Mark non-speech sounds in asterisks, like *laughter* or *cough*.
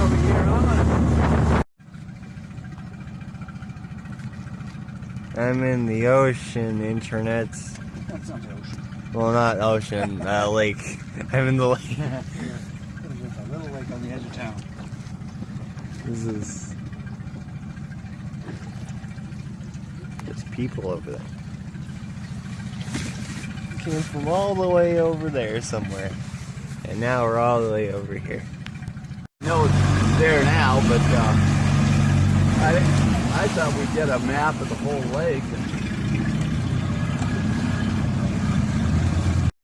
over here. I'm in the ocean, internet. That's not the ocean. Well, not ocean, *laughs* uh, lake. I'm in the lake. yeah, a little lake on the edge of town. This is... There's people over there. Came from all the way over there somewhere. And now we're all the way over here know it's there now, but uh, I I thought we'd get a map of the whole lake and